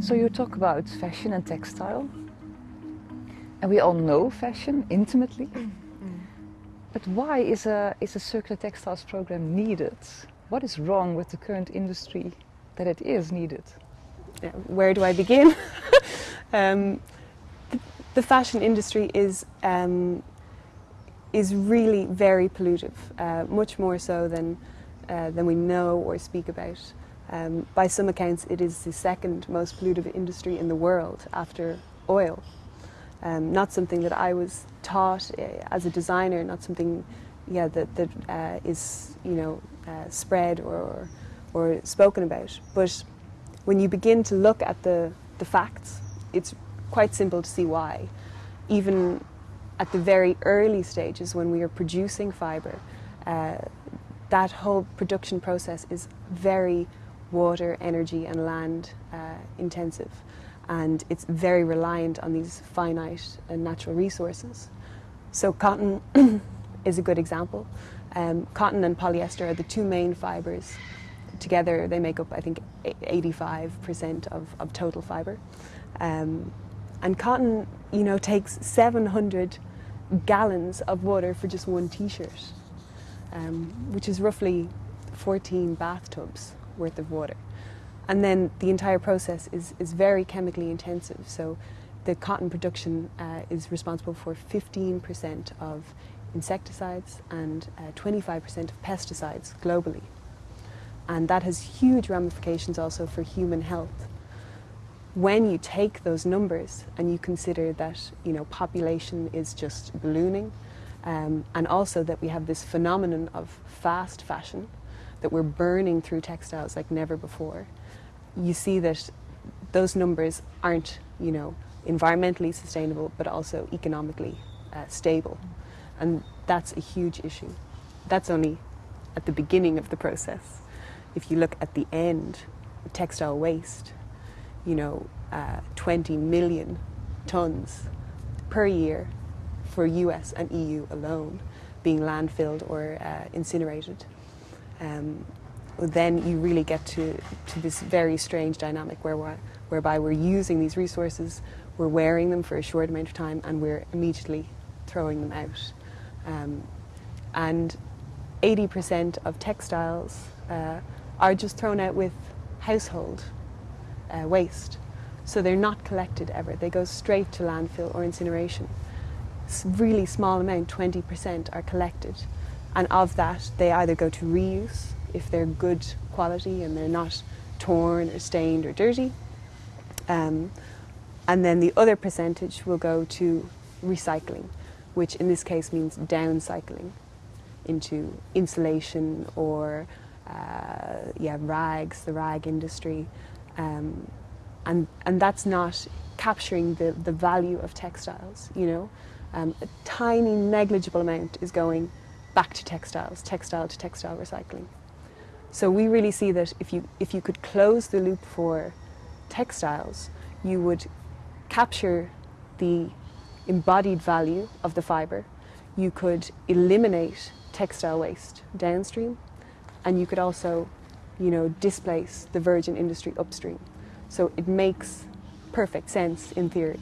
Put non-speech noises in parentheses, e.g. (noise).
So you talk about fashion and textile, and we all know fashion intimately. But why is a, is a circular textiles program needed? What is wrong with the current industry that it is needed? Yeah, where do I begin? (laughs) um, the, the, fashion industry is um, is really very pollutive, uh, much more so than uh, than we know or speak about. Um, by some accounts, it is the second most pollutive industry in the world after oil. Um, not something that I was taught uh, as a designer, not something, yeah, that that uh, is you know uh, spread or or spoken about. But when you begin to look at the the facts, it's quite simple to see why. Even at the very early stages when we are producing fibre, uh, that whole production process is very water, energy and land uh, intensive and it's very reliant on these finite and natural resources. So cotton (clears throat) is a good example. Um, cotton and polyester are the two main fibres. Together they make up I think 85% of, of total fibre. Um, and cotton, you know, takes 700 gallons of water for just one t-shirt, um, which is roughly 14 bathtubs worth of water. And then the entire process is, is very chemically intensive. So the cotton production uh, is responsible for 15% of insecticides and 25% uh, of pesticides globally. And that has huge ramifications also for human health. When you take those numbers and you consider that you know, population is just ballooning, um, and also that we have this phenomenon of fast fashion, that we're burning through textiles like never before, you see that those numbers aren't, you know, environmentally sustainable, but also economically uh, stable. And that's a huge issue. That's only at the beginning of the process. If you look at the end, textile waste, you know, uh, 20 million tons per year for US and EU alone being landfilled or uh, incinerated. Um, then you really get to, to this very strange dynamic where whereby we're using these resources, we're wearing them for a short amount of time, and we're immediately throwing them out. Um, and 80% of textiles uh, are just thrown out with household uh, waste. So they're not collected ever. They go straight to landfill or incineration. Really small amount, 20%, are collected. And of that, they either go to reuse if they're good quality and they're not torn or stained or dirty. Um, and then the other percentage will go to recycling, which in this case means downcycling into insulation or uh, yeah, rags, the rag industry. Um, and, and that's not capturing the, the value of textiles, you know. Um, a tiny negligible amount is going back to textiles, textile to textile recycling. So we really see that if you, if you could close the loop for textiles, you would capture the embodied value of the fibre, you could eliminate textile waste downstream, and you could also, you know, displace the virgin industry upstream. So it makes perfect sense in theory.